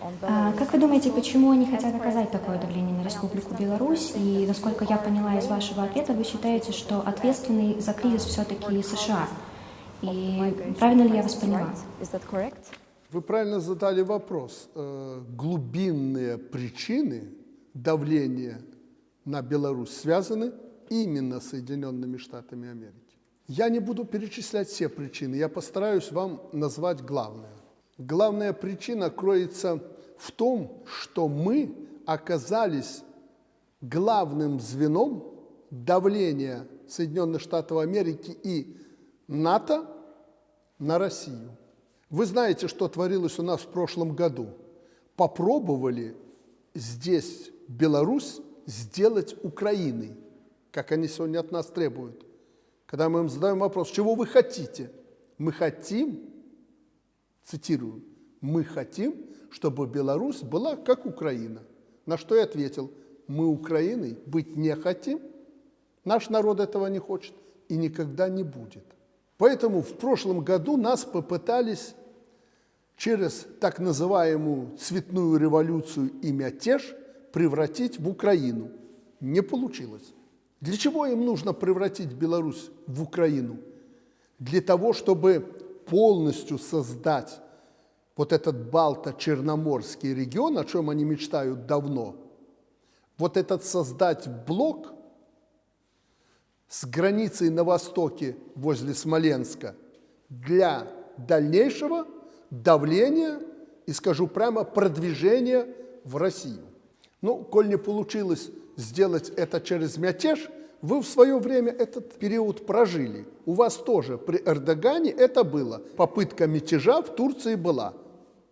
А Belarus? Как вы думаете, почему они хотят оказать такое давление на Республику Беларусь? И, насколько я поняла из вашего ответа, вы считаете, что ответственный за кризис все-таки США. И правильно ли я вас поняла? Вы правильно задали вопрос. Э, Глубинные причины давления на Беларусь связаны именно с Соединенными Штатами Америки. Я не буду перечислять все причины, я постараюсь вам назвать главное. Главная причина кроется в том, что мы оказались главным звеном давления Соединенных Штатов Америки и НАТО на Россию. Вы знаете, что творилось у нас в прошлом году. Попробовали здесь Беларусь сделать Украиной, как они сегодня от нас требуют. Когда мы им задаем вопрос, чего вы хотите? Мы хотим, цитирую, мы хотим, чтобы Беларусь была как Украина. На что я ответил, мы Украиной быть не хотим, наш народ этого не хочет и никогда не будет. Поэтому в прошлом году нас попытались через так называемую цветную революцию и мятеж превратить в Украину. Не получилось. Для чего им нужно превратить Беларусь в Украину? Для того, чтобы полностью создать вот этот Балто-Черноморский регион, о чем они мечтают давно, вот этот создать блок с границей на востоке возле Смоленска для дальнейшего давления и, скажу прямо, продвижения в Россию. Ну, коль не получилось сделать это через мятеж, вы в свое время этот период прожили. У вас тоже при Эрдогане это было. Попытка мятежа в Турции была.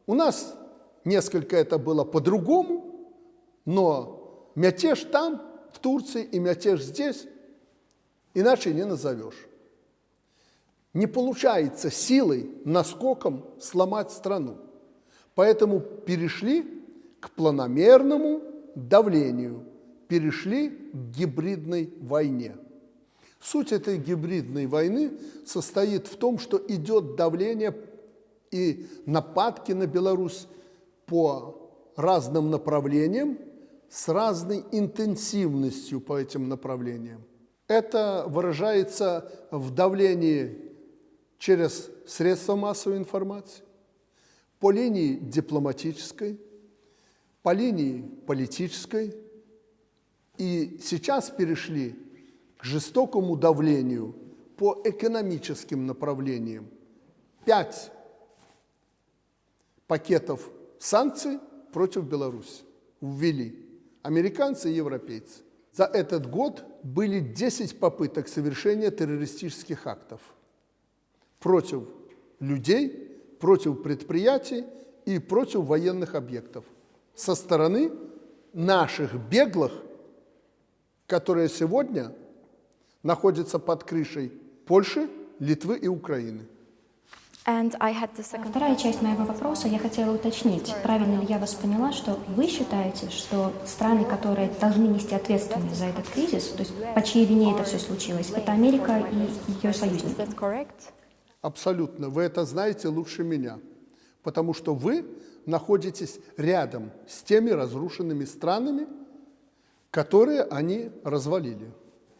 У нас несколько это было по-другому, но мятеж там, в Турции, и мятеж здесь, иначе не назовешь. Не получается силой, наскоком сломать страну. Поэтому перешли к планомерному давлению, перешли к гибридной войне. Суть этой гибридной войны состоит в том, что идет давление и нападки на Беларусь по разным направлениям с разной интенсивностью по этим направлениям. Это выражается в давлении через средства массовой информации, по линии дипломатической, по линии политической. И сейчас перешли к жестокому давлению по экономическим направлениям. Пять пакетов санкций против Беларуси ввели американцы и европейцы. За этот год были 10 попыток совершения террористических актов против людей, против предприятий и против военных объектов со стороны наших беглых, которые сегодня находятся под крышей Польши, Литвы и Украины. Вторая часть моего вопроса я хотела уточнить, правильно ли я вас поняла, что вы считаете, что страны, которые должны нести ответственность за этот кризис, то есть по чьей вине это все случилось, это Америка и ее союзники? Абсолютно. Вы это знаете лучше меня. Потому что вы находитесь рядом с теми разрушенными странами, которые они развалили.